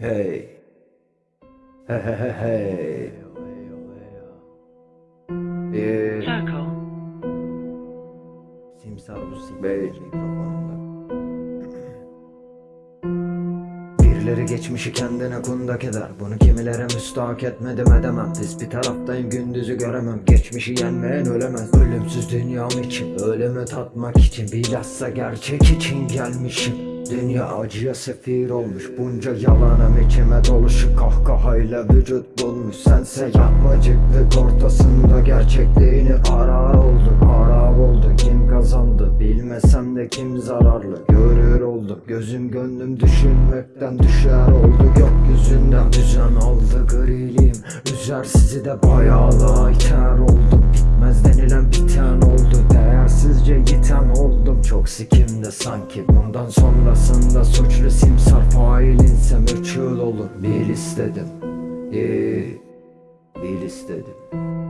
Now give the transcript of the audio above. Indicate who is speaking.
Speaker 1: Hey. Hey hey hey hey. Ee.
Speaker 2: Simsar bu mikrofonunda.
Speaker 1: Birileri geçmişi kendine kundak eder Bunu kimilere müstahak etmedim edemem Biz bir taraftayım gündüzü göremem Geçmişi yenmeyen ölemez Ölümsüz dünyam için Ölümü tatmak için Bilhassa gerçek için gelmişim Dünya acıya sefir olmuş Bunca yalanım içime doluşu Kahkahayla vücut bulmuş Sense yapmacıklık ortasında Gerçekliğini arar olduk Harap oldu. Kim kazandı Bilmesem de kim zararlı? Görür oldum Gözüm gönlüm düşünmekten düşer oldu. Gökyüzünden düzen aldı griliğim Üzer sizi de bayağı iter oldum Bitmez denilen biten sikimde sanki bundan sonrasında Suçlu simsar failinsem üç yıl olur. Bil istedim. İyi Bil istedim